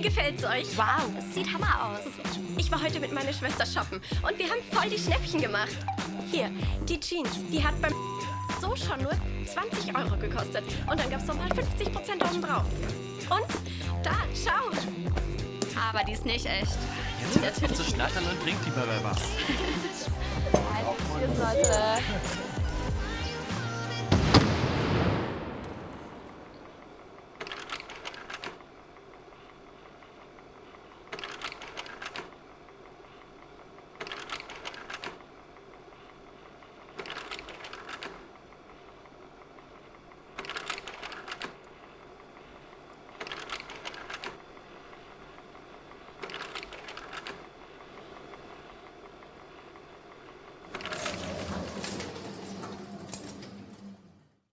Wie gefällt's euch? Wow, es sieht Hammer aus. Ich war heute mit meiner Schwester shoppen und wir haben voll die Schnäppchen gemacht. Hier, die Jeans, die hat beim so schon nur 20 Euro gekostet. Und dann gab's nochmal 50 Prozent obendrauf. Und da, schau. Aber die ist nicht echt. Jetzt hört zu schnattern und bringt die mal was. Leute.